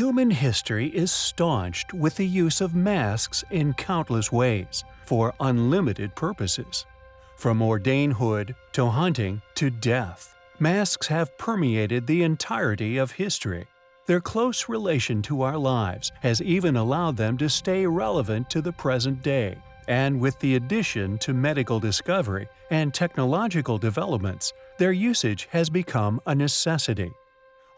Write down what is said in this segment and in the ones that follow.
Human history is staunched with the use of masks in countless ways, for unlimited purposes. From ordainhood to hunting to death, masks have permeated the entirety of history. Their close relation to our lives has even allowed them to stay relevant to the present day, and with the addition to medical discovery and technological developments, their usage has become a necessity.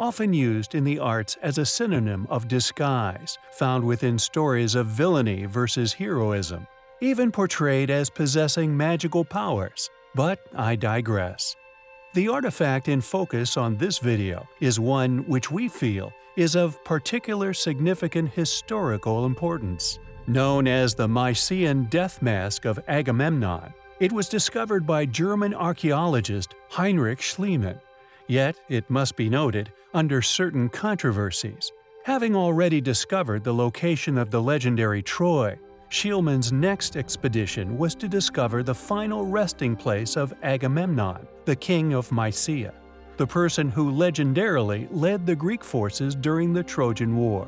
Often used in the arts as a synonym of disguise, found within stories of villainy versus heroism, even portrayed as possessing magical powers. But I digress. The artifact in focus on this video is one which we feel is of particular significant historical importance. Known as the Mycenaean death mask of Agamemnon, it was discovered by German archaeologist Heinrich Schliemann. Yet, it must be noted, under certain controversies. Having already discovered the location of the legendary Troy, Schliemann's next expedition was to discover the final resting place of Agamemnon, the king of Mycia, the person who legendarily led the Greek forces during the Trojan War.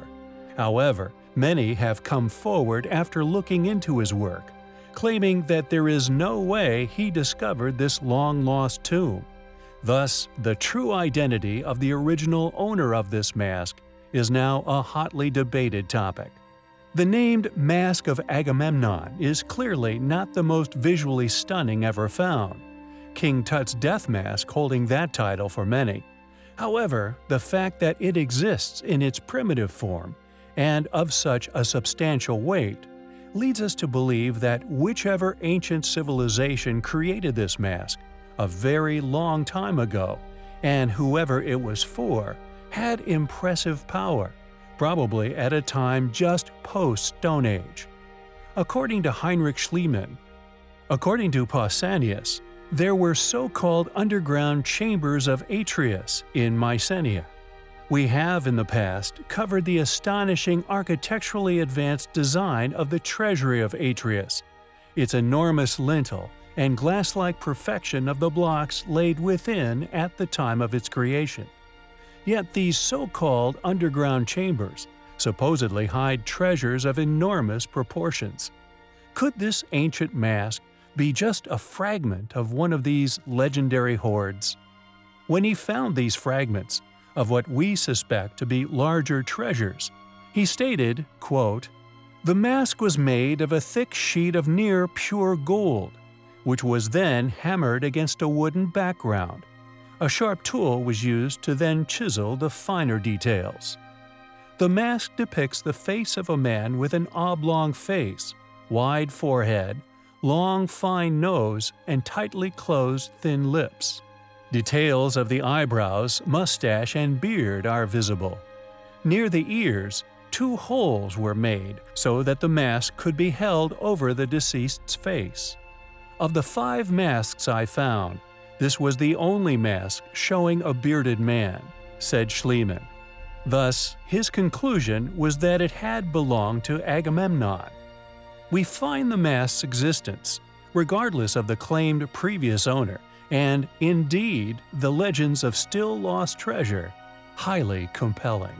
However, Many have come forward after looking into his work, claiming that there is no way he discovered this long-lost tomb. Thus, the true identity of the original owner of this mask is now a hotly debated topic. The named Mask of Agamemnon is clearly not the most visually stunning ever found. King Tut's death mask holding that title for many. However, the fact that it exists in its primitive form and of such a substantial weight, leads us to believe that whichever ancient civilization created this mask a very long time ago, and whoever it was for, had impressive power, probably at a time just post-Stone Age. According to Heinrich Schliemann, according to Pausanias, there were so-called underground chambers of Atreus in Mycenae. We have in the past covered the astonishing architecturally advanced design of the treasury of Atreus, its enormous lintel and glass-like perfection of the blocks laid within at the time of its creation. Yet these so-called underground chambers supposedly hide treasures of enormous proportions. Could this ancient mask be just a fragment of one of these legendary hoards? When he found these fragments, of what we suspect to be larger treasures. He stated, quote, The mask was made of a thick sheet of near pure gold, which was then hammered against a wooden background. A sharp tool was used to then chisel the finer details. The mask depicts the face of a man with an oblong face, wide forehead, long fine nose, and tightly closed thin lips. Details of the eyebrows, mustache, and beard are visible. Near the ears, two holes were made so that the mask could be held over the deceased's face. Of the five masks I found, this was the only mask showing a bearded man, said Schliemann. Thus, his conclusion was that it had belonged to Agamemnon. We find the mask's existence, regardless of the claimed previous owner, and, indeed, the legends of still lost treasure highly compelling.